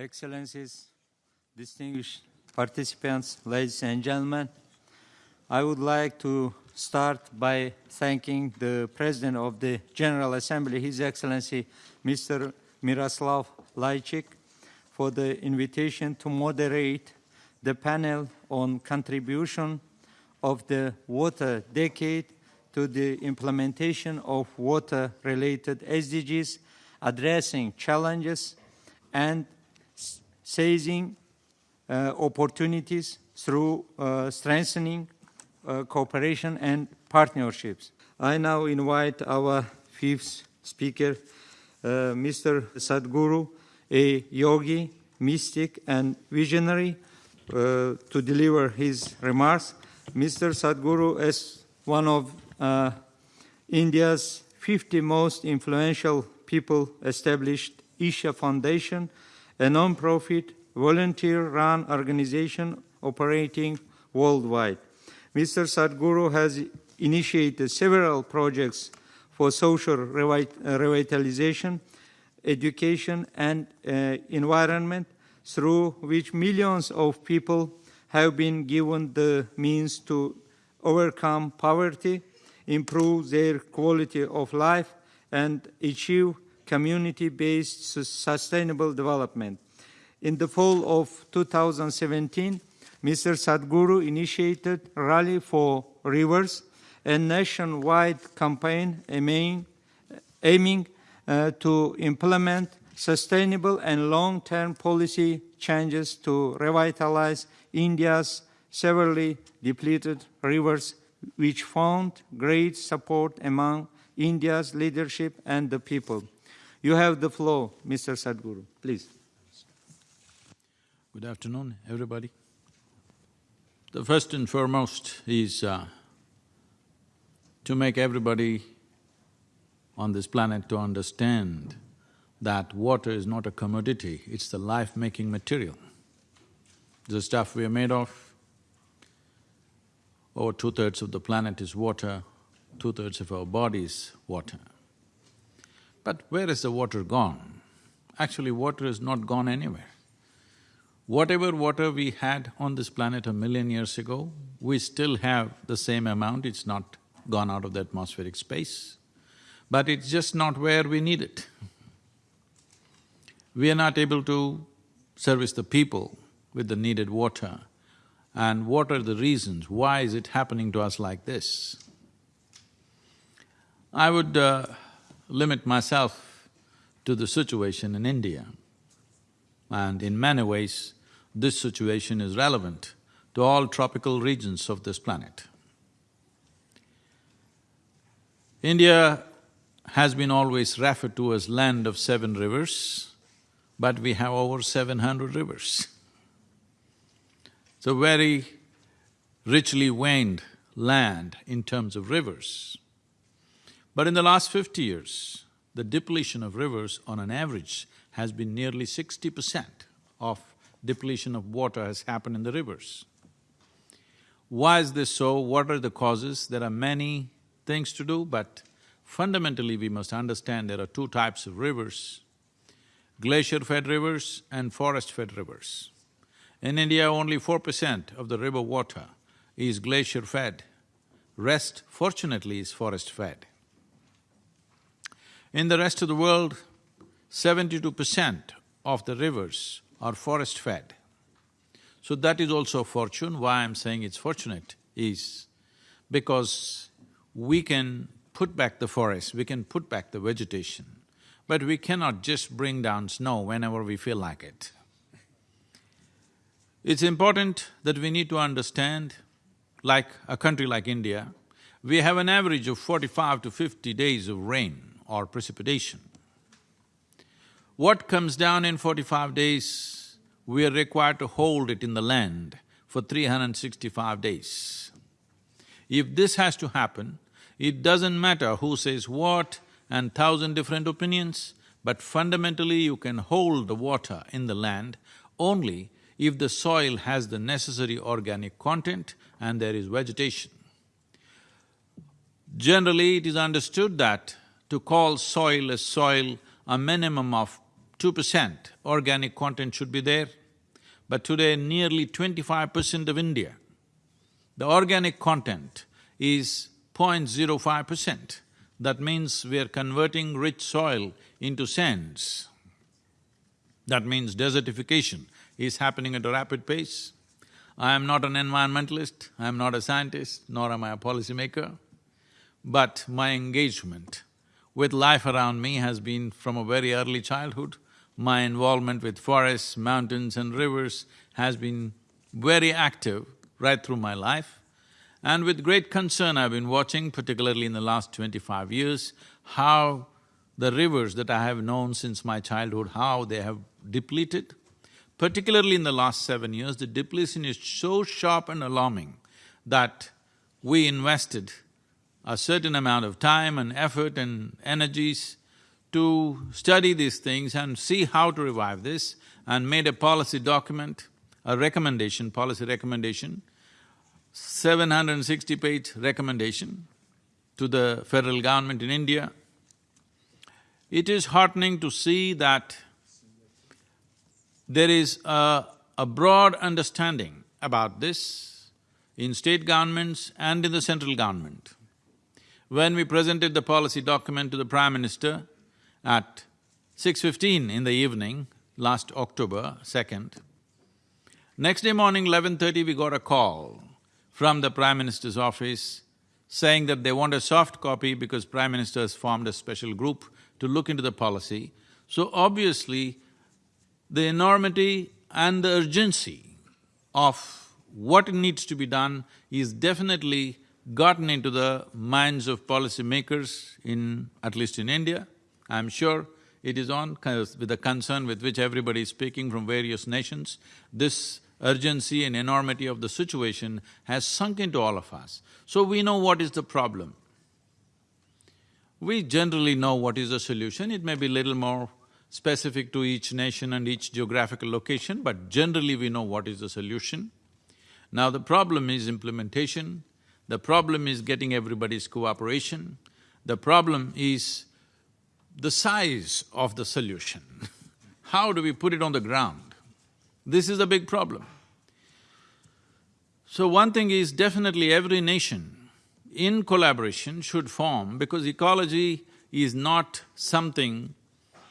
Excellencies, distinguished participants, ladies and gentlemen, I would like to start by thanking the President of the General Assembly, His Excellency Mr. Miroslav Lajčák, for the invitation to moderate the panel on contribution of the water decade to the implementation of water-related SDGs, addressing challenges and seizing uh, opportunities through uh, strengthening uh, cooperation and partnerships. I now invite our fifth speaker, Mr. Sadhguru, a yogi, mystic, and visionary, uh, to deliver his remarks. Mr. Sadhguru, as one of uh, India's 50 most influential people, established Isha Foundation, a non-profit, volunteer-run organization operating worldwide. Mr. Sadhguru has initiated several projects for social revitalization, education, and uh, environment, through which millions of people have been given the means to overcome poverty, improve their quality of life, and achieve community-based sustainable development. In the fall of 2017, Mr. Sadhguru initiated Rally for Rivers, a nationwide campaign aiming, aiming uh, to implement sustainable and long-term policy changes to revitalize India's severely depleted rivers, which found great support among India's leadership and the people. You have the floor, Mr. Sadhguru. Please. Good afternoon, everybody. The first and foremost is uh, to make everybody on this planet to understand that water is not a commodity, it's the life-making material. The stuff we are made of, over two-thirds of the planet is water, two-thirds of our body is water. But where is the water gone? Actually, water is not gone anywhere. Whatever water we had on this planet a million years ago, we still have the same amount, it's not gone out of the atmospheric space. But it's just not where we need it. We are not able to service the people with the needed water. And what are the reasons? Why is it happening to us like this? I would uh, limit myself to the situation in India. And in many ways, this situation is relevant to all tropical regions of this planet. India has been always referred to as land of seven rivers, but we have over seven hundred rivers. It's a very richly veined land in terms of rivers. But in the last fifty years, the depletion of rivers on an average has been nearly sixty percent of depletion of water has happened in the rivers. Why is this so? What are the causes? There are many things to do, but fundamentally we must understand there are two types of rivers, glacier-fed rivers and forest-fed rivers. In India, only four percent of the river water is glacier-fed, rest fortunately is forest-fed. In the rest of the world, seventy-two percent of the rivers are forest-fed. So that is also a fortune. Why I'm saying it's fortunate is because we can put back the forest, we can put back the vegetation, but we cannot just bring down snow whenever we feel like it. It's important that we need to understand, like a country like India, we have an average of forty-five to fifty days of rain or precipitation. What comes down in forty-five days, we are required to hold it in the land for 365 days. If this has to happen, it doesn't matter who says what and thousand different opinions, but fundamentally you can hold the water in the land only if the soil has the necessary organic content and there is vegetation. Generally, it is understood that to call soil a soil, a minimum of two percent organic content should be there, but today nearly twenty-five percent of India, the organic content is 0.05 percent. That means we are converting rich soil into sands. That means desertification is happening at a rapid pace. I am not an environmentalist, I am not a scientist, nor am I a policymaker, but my engagement with life around me has been from a very early childhood. My involvement with forests, mountains and rivers has been very active right through my life. And with great concern I've been watching, particularly in the last twenty-five years, how the rivers that I have known since my childhood, how they have depleted. Particularly in the last seven years, the depletion is so sharp and alarming that we invested a certain amount of time and effort and energies to study these things and see how to revive this and made a policy document, a recommendation, policy recommendation, 760 page recommendation to the federal government in India. It is heartening to see that there is a, a broad understanding about this in state governments and in the central government. When we presented the policy document to the Prime Minister at 6.15 in the evening, last October 2nd, next day morning, 11.30, we got a call from the Prime Minister's office saying that they want a soft copy because Prime Minister has formed a special group to look into the policy. So obviously, the enormity and the urgency of what needs to be done is definitely gotten into the minds of policymakers in… at least in India. I'm sure it is on with the concern with which everybody is speaking from various nations. This urgency and enormity of the situation has sunk into all of us. So we know what is the problem. We generally know what is the solution, it may be little more specific to each nation and each geographical location, but generally we know what is the solution. Now the problem is implementation, the problem is getting everybody's cooperation. The problem is the size of the solution. How do we put it on the ground? This is a big problem. So one thing is definitely every nation in collaboration should form because ecology is not something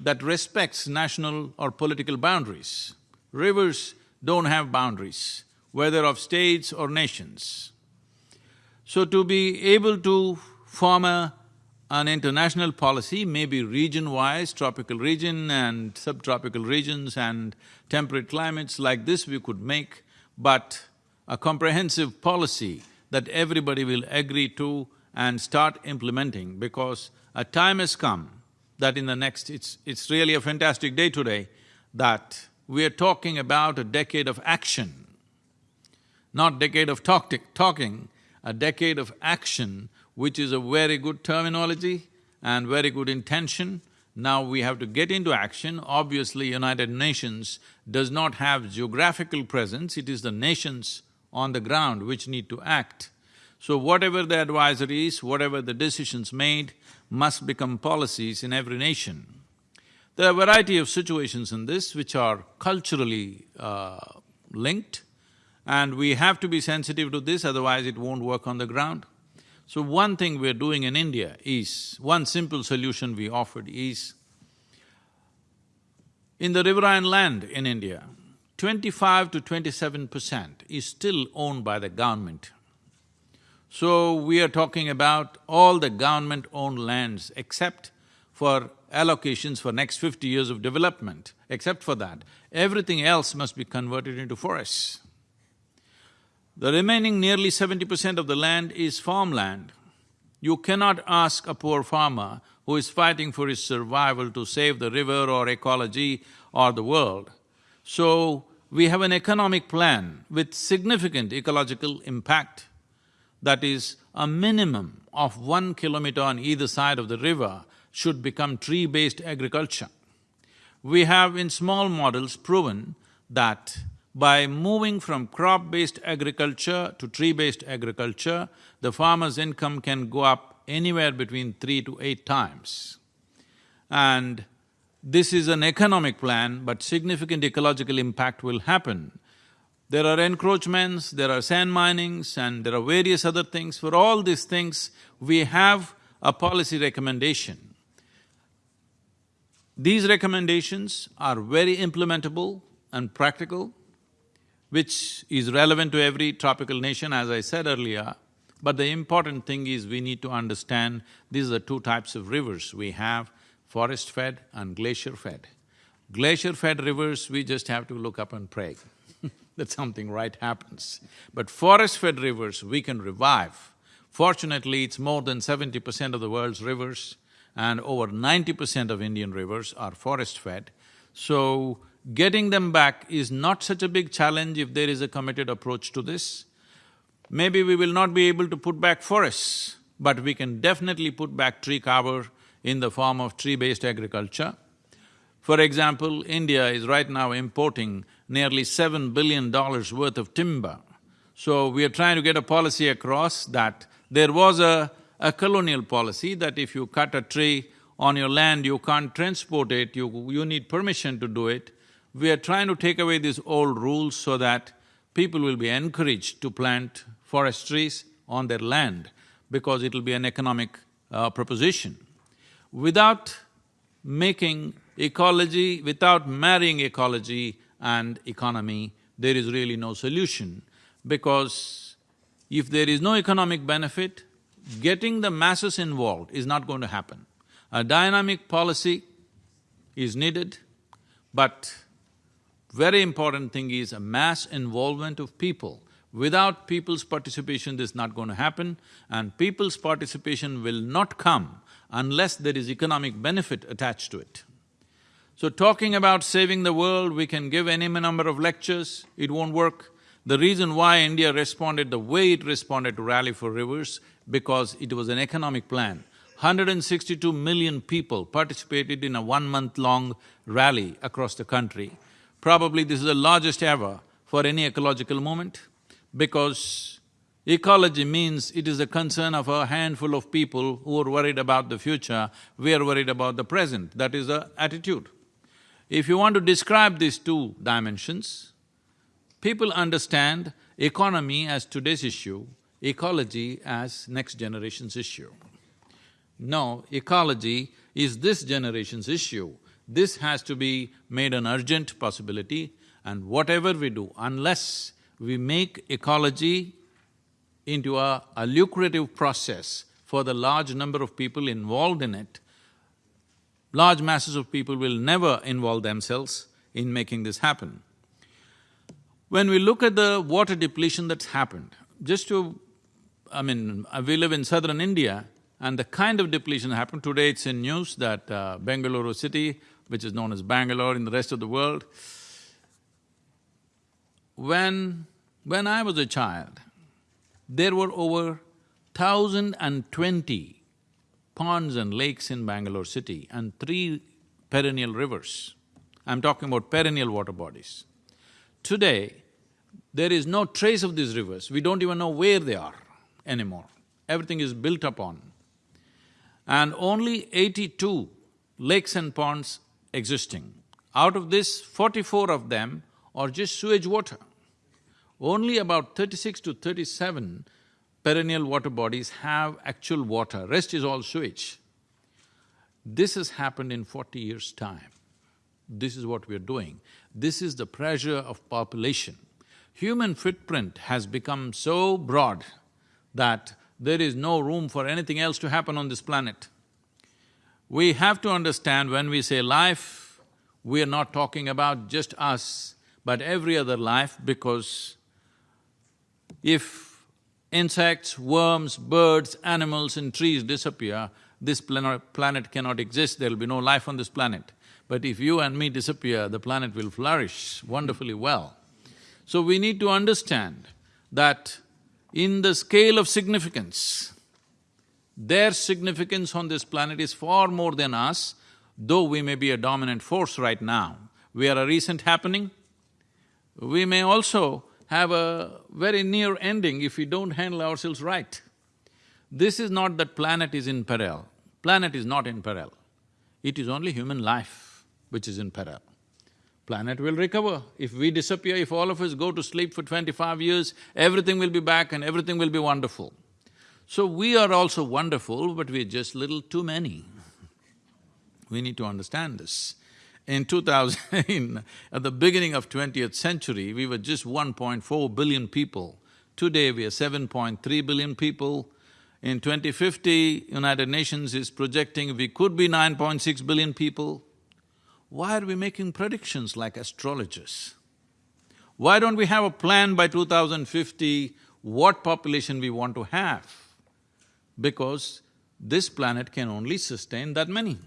that respects national or political boundaries. Rivers don't have boundaries, whether of states or nations. So to be able to form a, an international policy, maybe region-wise, tropical region and subtropical regions and temperate climates like this we could make, but a comprehensive policy that everybody will agree to and start implementing because a time has come that in the next… it's… it's really a fantastic day today that we are talking about a decade of action, not decade of talk talking, a decade of action, which is a very good terminology and very good intention. Now we have to get into action. Obviously, United Nations does not have geographical presence, it is the nations on the ground which need to act. So whatever the advisories, whatever the decisions made, must become policies in every nation. There are a variety of situations in this which are culturally uh, linked, and we have to be sensitive to this, otherwise it won't work on the ground. So one thing we're doing in India is, one simple solution we offered is, in the riverine land in India, twenty-five to twenty-seven percent is still owned by the government. So we are talking about all the government-owned lands except for allocations for next fifty years of development, except for that, everything else must be converted into forests. The remaining nearly seventy percent of the land is farmland. You cannot ask a poor farmer who is fighting for his survival to save the river or ecology or the world. So, we have an economic plan with significant ecological impact that is a minimum of one kilometer on either side of the river should become tree-based agriculture. We have in small models proven that by moving from crop-based agriculture to tree-based agriculture, the farmer's income can go up anywhere between three to eight times. And this is an economic plan, but significant ecological impact will happen. There are encroachments, there are sand minings, and there are various other things. For all these things, we have a policy recommendation. These recommendations are very implementable and practical, which is relevant to every tropical nation, as I said earlier. But the important thing is we need to understand these are two types of rivers we have, forest-fed and glacier-fed. Glacier-fed rivers, we just have to look up and pray that something right happens. But forest-fed rivers, we can revive. Fortunately, it's more than seventy percent of the world's rivers and over ninety percent of Indian rivers are forest-fed. So, getting them back is not such a big challenge if there is a committed approach to this. Maybe we will not be able to put back forests, but we can definitely put back tree cover in the form of tree-based agriculture. For example, India is right now importing nearly seven billion dollars worth of timber. So we are trying to get a policy across that there was a, a colonial policy that if you cut a tree on your land, you can't transport it, you, you need permission to do it. We are trying to take away these old rules so that people will be encouraged to plant forest trees on their land because it'll be an economic uh, proposition. Without making ecology, without marrying ecology and economy, there is really no solution because if there is no economic benefit, getting the masses involved is not going to happen. A dynamic policy is needed, but very important thing is a mass involvement of people. Without people's participation, this is not going to happen and people's participation will not come unless there is economic benefit attached to it. So talking about saving the world, we can give any number of lectures, it won't work. The reason why India responded the way it responded to Rally for Rivers, because it was an economic plan. 162 million people participated in a one-month-long rally across the country. Probably this is the largest ever for any ecological movement, because ecology means it is a concern of a handful of people who are worried about the future, we are worried about the present, that is the attitude. If you want to describe these two dimensions, people understand economy as today's issue, ecology as next generation's issue. No, ecology is this generation's issue. This has to be made an urgent possibility and whatever we do, unless we make ecology into a, a lucrative process for the large number of people involved in it, large masses of people will never involve themselves in making this happen. When we look at the water depletion that's happened, just to… I mean, we live in southern India and the kind of depletion happened, today it's in news that uh, Bengaluru city, which is known as Bangalore in the rest of the world, when… when I was a child, there were over thousand and twenty ponds and lakes in Bangalore city and three perennial rivers. I'm talking about perennial water bodies. Today, there is no trace of these rivers, we don't even know where they are anymore. Everything is built upon. And only eighty-two lakes and ponds existing. Out of this, forty-four of them are just sewage water. Only about thirty-six to thirty-seven perennial water bodies have actual water, rest is all sewage. This has happened in forty years' time. This is what we're doing. This is the pressure of population. Human footprint has become so broad that there is no room for anything else to happen on this planet. We have to understand when we say life, we are not talking about just us, but every other life because if insects, worms, birds, animals and trees disappear, this planet cannot exist, there'll be no life on this planet. But if you and me disappear, the planet will flourish wonderfully well. So we need to understand that in the scale of significance, their significance on this planet is far more than us, though we may be a dominant force right now. We are a recent happening, we may also have a very near ending if we don't handle ourselves right. This is not that planet is in peril, planet is not in peril, it is only human life. which is in peril. Planet will recover. If we disappear, if all of us go to sleep for twenty-five years, everything will be back and everything will be wonderful. So we are also wonderful, but we're just little too many. We need to understand this. In 2000, at the beginning of 20th century, we were just 1.4 billion people. Today we are 7.3 billion people. In 2050, United Nations is projecting we could be 9.6 billion people. Why are we making predictions like astrologers? Why don't we have a plan by 2050 what population we want to have? Because this planet can only sustain that many.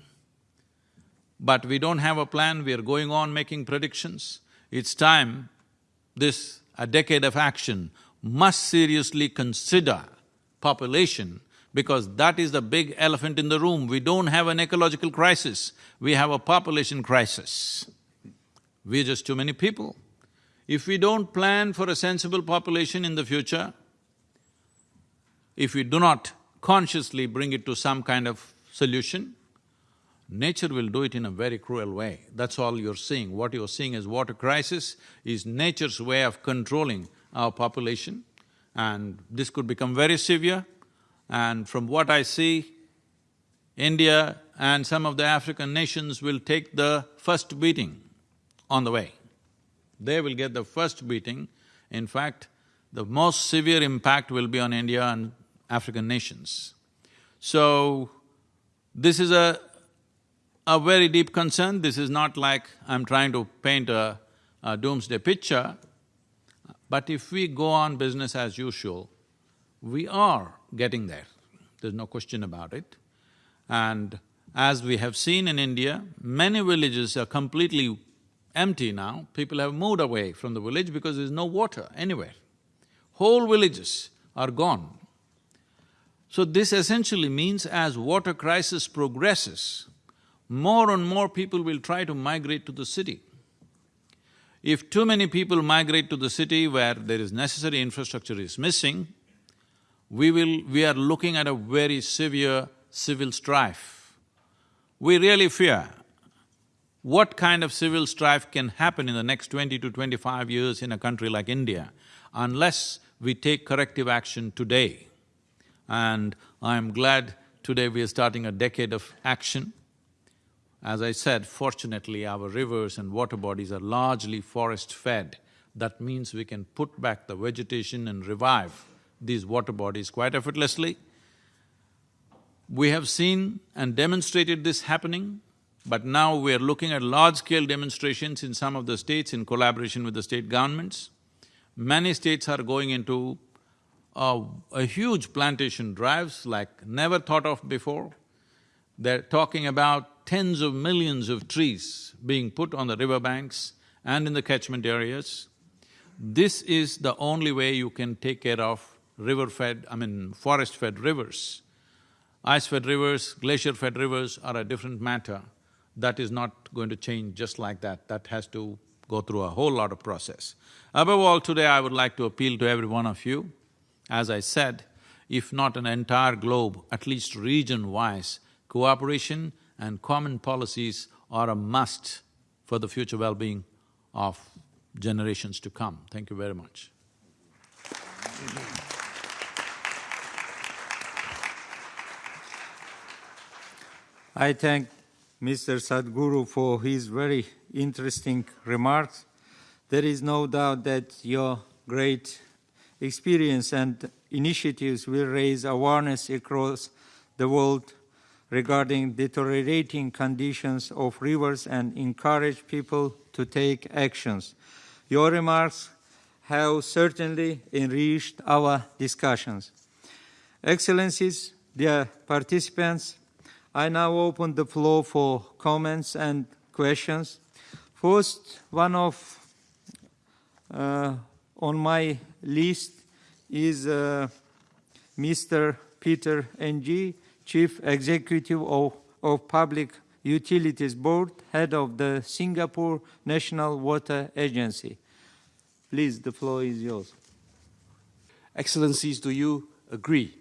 But we don't have a plan, we are going on making predictions. It's time this, a decade of action, must seriously consider population because that is the big elephant in the room. We don't have an ecological crisis, we have a population crisis. We're just too many people. If we don't plan for a sensible population in the future, if we do not consciously bring it to some kind of solution, nature will do it in a very cruel way. That's all you're seeing. What you're seeing as water crisis is nature's way of controlling our population and this could become very severe. And from what I see, India and some of the African nations will take the first beating on the way. They will get the first beating. In fact, the most severe impact will be on India and African nations. So, this is a, a very deep concern. This is not like I'm trying to paint a, a doomsday picture, but if we go on business as usual, we are getting there, there's no question about it. And as we have seen in India, many villages are completely empty now. People have moved away from the village because there's no water anywhere. Whole villages are gone. So this essentially means as water crisis progresses, more and more people will try to migrate to the city. If too many people migrate to the city where there is necessary infrastructure is missing, we will… we are looking at a very severe civil strife. We really fear what kind of civil strife can happen in the next twenty to twenty-five years in a country like India unless we take corrective action today. And I'm glad today we are starting a decade of action. As I said, fortunately our rivers and water bodies are largely forest-fed. That means we can put back the vegetation and revive these water bodies quite effortlessly. We have seen and demonstrated this happening, but now we are looking at large-scale demonstrations in some of the states in collaboration with the state governments. Many states are going into a, huge plantation drives like never thought of before. They're talking about tens of millions of trees being put on the riverbanks and in the catchment areas. This is the only way you can take care of river-fed, I mean forest-fed rivers. Ice-fed rivers, glacier-fed rivers are a different matter. That is not going to change just like that, that has to go through a whole lot of process. Above all, today I would like to appeal to every one of you. As I said, if not an entire globe, at least region-wise, cooperation and common policies are a must for the future well-being of generations to come. Thank you very much. I thank Mr. Sadhguru for his very interesting remarks. There is no doubt that your great experience and initiatives will raise awareness across the world regarding deteriorating conditions of rivers and encourage people to take actions. Your remarks have certainly enriched our discussions. Excellencies, dear participants, I now open the floor for comments and questions. First, one of uh, on my list is uh, Mr. Peter Ng, Chief Executive of, of Public Utilities Board, head of the Singapore National Water Agency. Please, the floor is yours. Excellencies, do you agree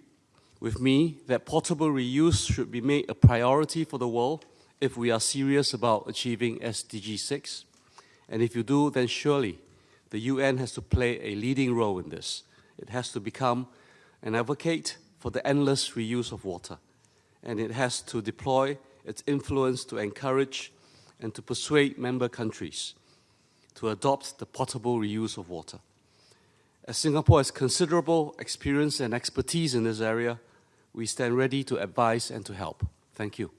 with me that potable reuse should be made a priority for the world if we are serious about achieving SDG 6. And if you do, then surely the UN has to play a leading role in this. It has to become an advocate for the endless reuse of water. And it has to deploy its influence to encourage and to persuade member countries to adopt the potable reuse of water. As Singapore has considerable experience and expertise in this area, we stand ready to advise and to help. Thank you.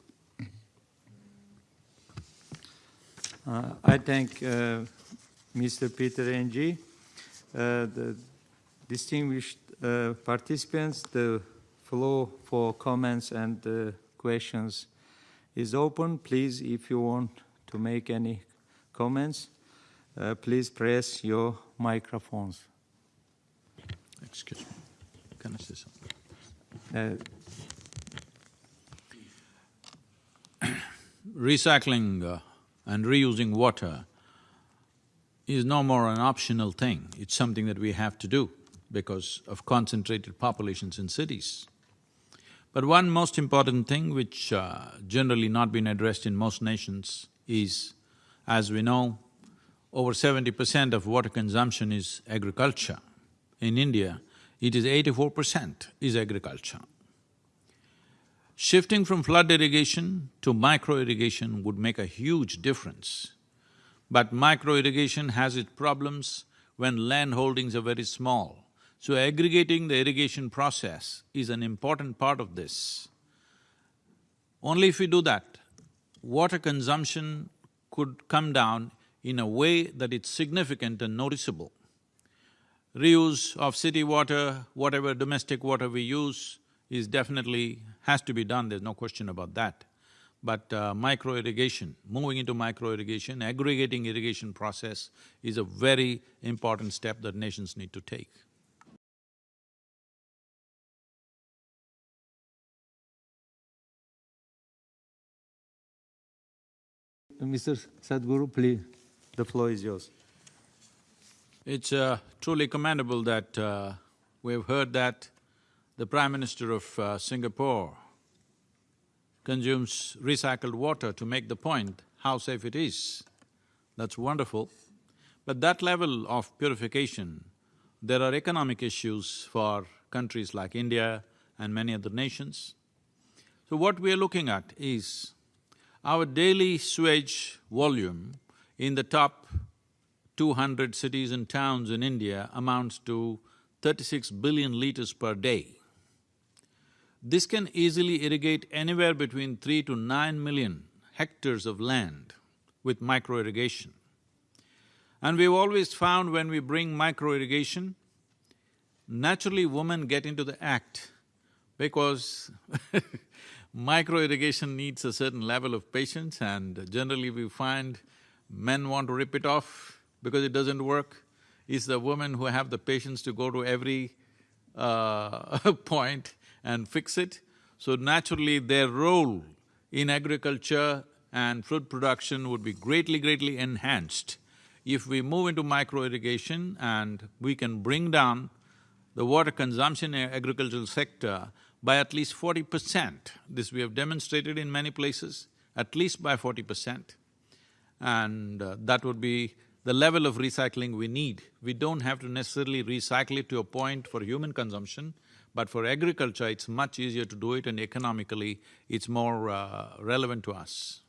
Uh, I thank uh, Mr. Peter Ng, uh, the distinguished uh, participants. The floor for comments and uh, questions is open. Please, if you want to make any comments, uh, please press your microphones. Excuse me. Can I say something? Uh, Recycling uh, and reusing water is no more an optional thing, it's something that we have to do because of concentrated populations in cities. But one most important thing which uh, generally not been addressed in most nations is, as we know, over seventy percent of water consumption is agriculture. In India, it is eighty-four percent is agriculture. Shifting from flood irrigation to micro irrigation would make a huge difference. But micro irrigation has its problems when land holdings are very small. So aggregating the irrigation process is an important part of this. Only if we do that, water consumption could come down in a way that it's significant and noticeable. Reuse of city water, whatever domestic water we use, is definitely has to be done, there's no question about that. But uh, micro irrigation, moving into micro irrigation, aggregating irrigation process is a very important step that nations need to take. Mr. Sadhguru, please, the floor is yours. It's uh, truly commendable that uh, we've heard that the Prime Minister of uh, Singapore consumes recycled water to make the point how safe it is. That's wonderful. But that level of purification, there are economic issues for countries like India and many other nations. So what we are looking at is our daily sewage volume in the top two hundred cities and towns in India amounts to thirty-six billion liters per day. This can easily irrigate anywhere between three to nine million hectares of land with micro-irrigation. And we've always found when we bring micro-irrigation, naturally women get into the act because micro-irrigation needs a certain level of patience and generally we find men want to rip it off because it doesn't work. It's the women who have the patience to go to every uh, point and fix it. So naturally their role in agriculture and fruit production would be greatly, greatly enhanced if we move into micro-irrigation and we can bring down the water consumption in agricultural sector by at least forty percent. This we have demonstrated in many places, at least by forty percent. And uh, that would be the level of recycling we need. We don't have to necessarily recycle it to a point for human consumption, but for agriculture, it's much easier to do it and economically, it's more uh, relevant to us.